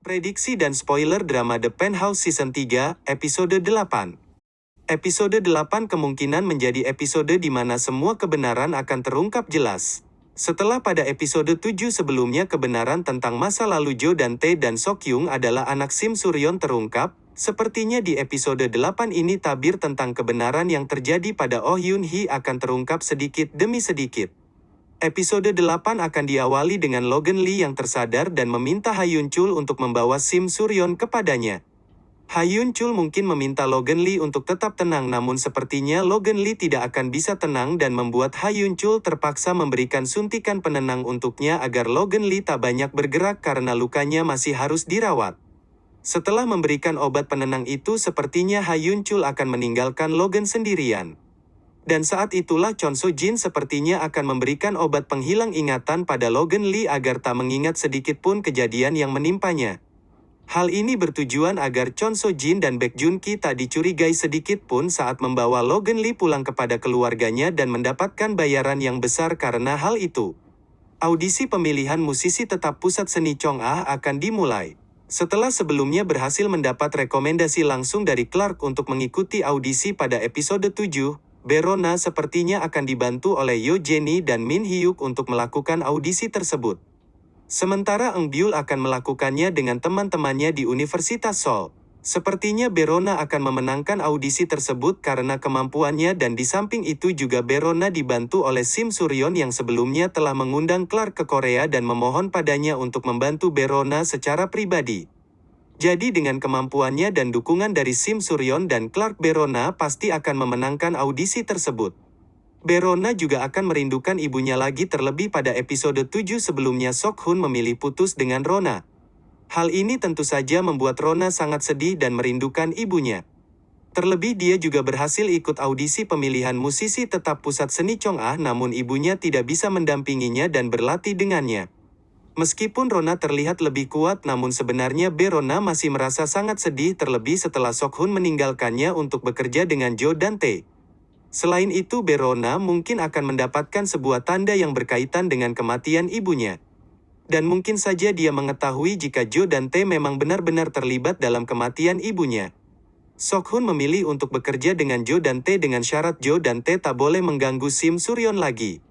Prediksi dan spoiler drama The Penthouse Season 3, Episode 8. Episode 8 kemungkinan menjadi episode di mana semua kebenaran akan terungkap jelas. Setelah pada episode 7 sebelumnya kebenaran tentang masa lalu Jo dan Tae dan Sokyung adalah anak Sim Suryon terungkap, sepertinya di episode 8 ini tabir tentang kebenaran yang terjadi pada Oh Yoon Hee akan terungkap sedikit demi sedikit. Episode 8 akan diawali dengan Logan Lee yang tersadar dan meminta Hayun Chul untuk membawa Sim Suryon kepadanya. Hayun Chul mungkin meminta Logan Lee untuk tetap tenang namun sepertinya Logan Lee tidak akan bisa tenang dan membuat Hayun Chul terpaksa memberikan suntikan penenang untuknya agar Logan Lee tak banyak bergerak karena lukanya masih harus dirawat. Setelah memberikan obat penenang itu sepertinya Hayun Chul akan meninggalkan Logan sendirian. Dan saat itulah Chon So Jin sepertinya akan memberikan obat penghilang ingatan pada Logan Lee agar tak mengingat sedikit pun kejadian yang menimpanya. Hal ini bertujuan agar Chon So Jin dan Baek Jun Ki tak dicurigai sedikit pun saat membawa Logan Lee pulang kepada keluarganya dan mendapatkan bayaran yang besar karena hal itu. Audisi pemilihan musisi tetap pusat seni Chong Ah akan dimulai. Setelah sebelumnya berhasil mendapat rekomendasi langsung dari Clark untuk mengikuti audisi pada episode 7, Berona sepertinya akan dibantu oleh Yo Jenny dan Min Hyuk untuk melakukan audisi tersebut. Sementara Eng Byul akan melakukannya dengan teman-temannya di Universitas Seoul. Sepertinya Berona akan memenangkan audisi tersebut karena kemampuannya dan di samping itu juga Berona dibantu oleh Sim Suryon yang sebelumnya telah mengundang Clark ke Korea dan memohon padanya untuk membantu Berona secara pribadi. Jadi dengan kemampuannya dan dukungan dari Sim Suryon dan Clark Berona pasti akan memenangkan audisi tersebut. Berona juga akan merindukan ibunya lagi terlebih pada episode 7 sebelumnya Sok Hun memilih putus dengan Rona. Hal ini tentu saja membuat Rona sangat sedih dan merindukan ibunya. Terlebih dia juga berhasil ikut audisi pemilihan musisi tetap pusat seni Chong Ah namun ibunya tidak bisa mendampinginya dan berlatih dengannya. Meskipun Rona terlihat lebih kuat namun sebenarnya Berona masih merasa sangat sedih terlebih setelah Sok Hun meninggalkannya untuk bekerja dengan Jo dan Tae. Selain itu Berona mungkin akan mendapatkan sebuah tanda yang berkaitan dengan kematian ibunya. Dan mungkin saja dia mengetahui jika Jo dan Tae memang benar-benar terlibat dalam kematian ibunya. Sok Hun memilih untuk bekerja dengan Jo dan Tae dengan syarat Jo dan Tae tak boleh mengganggu Sim Suryon lagi.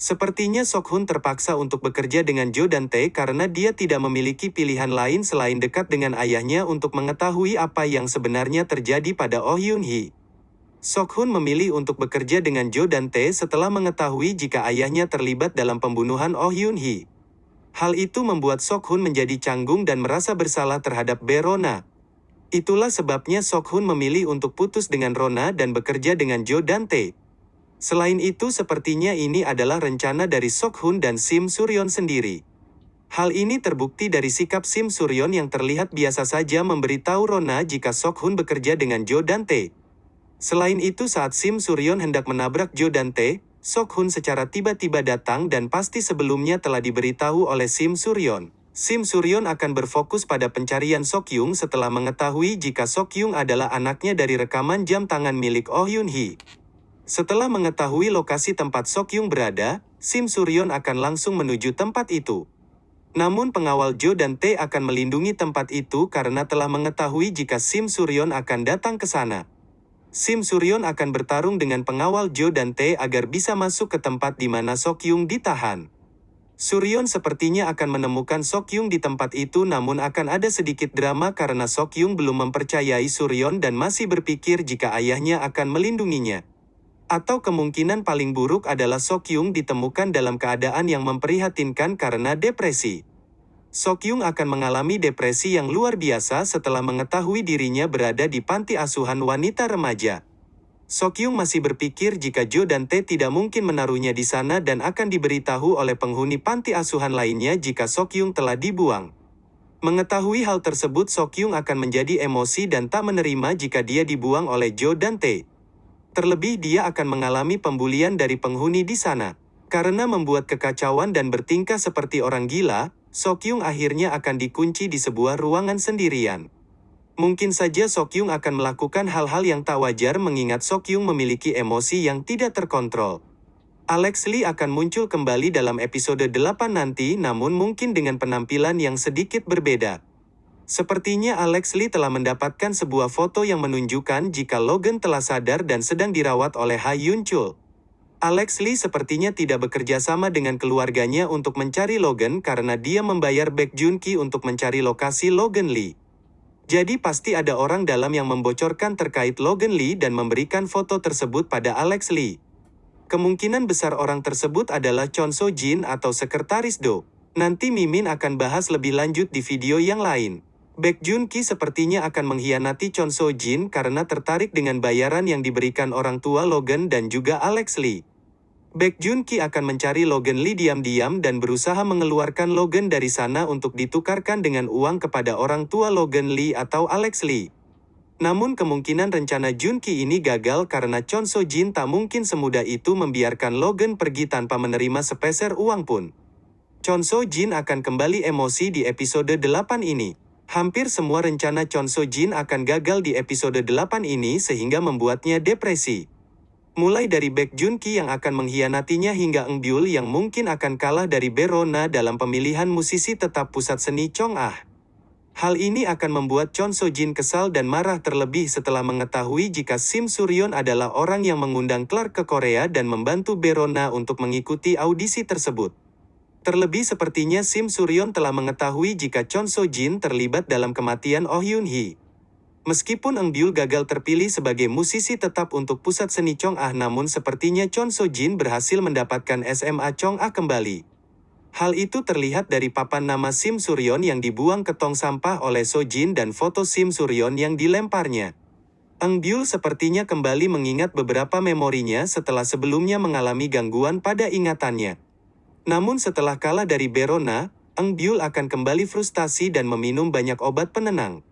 Sepertinya Sok Hun terpaksa untuk bekerja dengan Jo dan Tae karena dia tidak memiliki pilihan lain selain dekat dengan ayahnya untuk mengetahui apa yang sebenarnya terjadi pada Oh Yoon Hee. Sok Hun memilih untuk bekerja dengan Jo dan Tae setelah mengetahui jika ayahnya terlibat dalam pembunuhan Oh Yoon Hee. Hal itu membuat Sok Hun menjadi canggung dan merasa bersalah terhadap Berona. Itulah sebabnya Sok Hun memilih untuk putus dengan Rona dan bekerja dengan Jo dan Tae. Selain itu sepertinya ini adalah rencana dari Sok Hun dan Sim Suryon sendiri. Hal ini terbukti dari sikap Sim Suryon yang terlihat biasa saja memberitahu Rona jika Sok Hun bekerja dengan Jo dan Tae. Selain itu saat Sim Suryon hendak menabrak Jo dan Tae, Sok Hun secara tiba-tiba datang dan pasti sebelumnya telah diberitahu oleh Sim Suryon. Sim Suryon akan berfokus pada pencarian Sok Yung setelah mengetahui jika Sok Yung adalah anaknya dari rekaman jam tangan milik Oh Yoon Hee. Setelah mengetahui lokasi tempat Sok Yung berada, Sim Suryon akan langsung menuju tempat itu. Namun pengawal Jo dan Tae akan melindungi tempat itu karena telah mengetahui jika Sim Suryon akan datang ke sana. Sim Suryon akan bertarung dengan pengawal Jo dan Tae agar bisa masuk ke tempat di mana Sok Yung ditahan. Suryon sepertinya akan menemukan Sok Yung di tempat itu namun akan ada sedikit drama karena Sok Yung belum mempercayai Suryon dan masih berpikir jika ayahnya akan melindunginya. Atau kemungkinan paling buruk adalah Sok Yung ditemukan dalam keadaan yang memprihatinkan karena depresi. Sok Yung akan mengalami depresi yang luar biasa setelah mengetahui dirinya berada di panti asuhan wanita remaja. Sok Yung masih berpikir jika Jo dan Tae tidak mungkin menaruhnya di sana dan akan diberitahu oleh penghuni panti asuhan lainnya jika Sok Yung telah dibuang. Mengetahui hal tersebut Sok Yung akan menjadi emosi dan tak menerima jika dia dibuang oleh Jo dan Tae. Terlebih dia akan mengalami pembulian dari penghuni di sana. Karena membuat kekacauan dan bertingkah seperti orang gila, Sok Yung akhirnya akan dikunci di sebuah ruangan sendirian. Mungkin saja Sok Yung akan melakukan hal-hal yang tak wajar mengingat Sok Yung memiliki emosi yang tidak terkontrol. Alex Lee akan muncul kembali dalam episode 8 nanti namun mungkin dengan penampilan yang sedikit berbeda. Sepertinya Alex Lee telah mendapatkan sebuah foto yang menunjukkan jika Logan telah sadar dan sedang dirawat oleh Ha Yun Chul. Alex Lee sepertinya tidak bekerja sama dengan keluarganya untuk mencari Logan karena dia membayar Baek Jun Ki untuk mencari lokasi Logan Lee. Jadi pasti ada orang dalam yang membocorkan terkait Logan Lee dan memberikan foto tersebut pada Alex Lee. Kemungkinan besar orang tersebut adalah Chon So Jin atau Sekretaris Do. Nanti Mimin akan bahas lebih lanjut di video yang lain. Baek Jun Ki sepertinya akan mengkhianati Chon So Jin karena tertarik dengan bayaran yang diberikan orang tua Logan dan juga Alex Lee. Baek Jun Ki akan mencari Logan Lee diam-diam dan berusaha mengeluarkan Logan dari sana untuk ditukarkan dengan uang kepada orang tua Logan Lee atau Alex Lee. Namun kemungkinan rencana Jun Ki ini gagal karena Chon So Jin tak mungkin semudah itu membiarkan Logan pergi tanpa menerima sepeser uang pun. Chon So Jin akan kembali emosi di episode 8 ini. Hampir semua rencana Chon So Jin akan gagal di episode 8 ini sehingga membuatnya depresi. Mulai dari Baek Jun Ki yang akan mengkhianatinya hingga Eng Byul yang mungkin akan kalah dari Berona dalam pemilihan musisi tetap pusat seni Chong Ah. Hal ini akan membuat Chon So Jin kesal dan marah terlebih setelah mengetahui jika Sim Suryon adalah orang yang mengundang Clark ke Korea dan membantu Berona untuk mengikuti audisi tersebut. Terlebih sepertinya Sim Suryon telah mengetahui jika Chon So Jin terlibat dalam kematian Oh Yun Hee. Meskipun Eng Byul gagal terpilih sebagai musisi tetap untuk pusat seni Chong Ah namun sepertinya Chon So Jin berhasil mendapatkan SMA Chong Ah kembali. Hal itu terlihat dari papan nama Sim Suryon yang dibuang ke tong sampah oleh So Jin dan foto Sim Suryon yang dilemparnya. Eng Byul sepertinya kembali mengingat beberapa memorinya setelah sebelumnya mengalami gangguan pada ingatannya. Namun setelah kalah dari Berona, Eng Byul akan kembali frustasi dan meminum banyak obat penenang.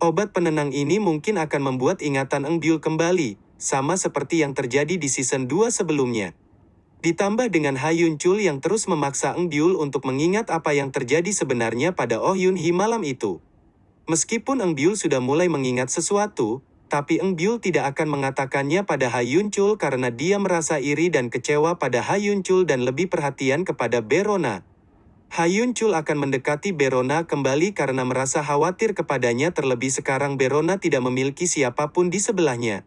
Obat penenang ini mungkin akan membuat ingatan Eng Byul kembali, sama seperti yang terjadi di season 2 sebelumnya. Ditambah dengan Ha Yun Chul yang terus memaksa Eng Byul untuk mengingat apa yang terjadi sebenarnya pada Oh Yun Hee malam itu. Meskipun Eng Byul sudah mulai mengingat sesuatu, tapi Eng Byul tidak akan mengatakannya pada Ha Yun Chul karena dia merasa iri dan kecewa pada Ha Yun Chul dan lebih perhatian kepada Berona. Hayun Chul akan mendekati Berona kembali karena merasa khawatir kepadanya terlebih sekarang Berona tidak memiliki siapa pun di sebelahnya.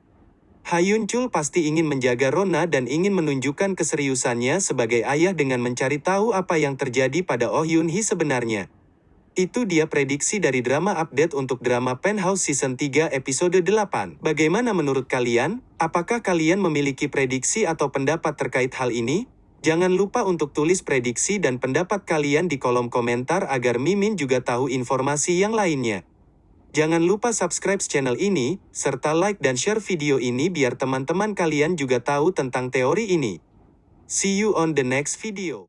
Hayun Chul pasti ingin menjaga Rona dan ingin menunjukkan keseriusannya sebagai ayah dengan mencari tahu apa yang terjadi pada Oh Yun Hee sebenarnya. Itu dia prediksi dari drama update untuk drama Penthouse Season 3 episode 8. Bagaimana menurut kalian? Apakah kalian memiliki prediksi atau pendapat terkait hal ini? Jangan lupa untuk tulis prediksi dan pendapat kalian di kolom komentar agar Mimin juga tahu informasi yang lainnya. Jangan lupa subscribe channel ini, serta like dan share video ini biar teman-teman kalian juga tahu tentang teori ini. See you on the next video.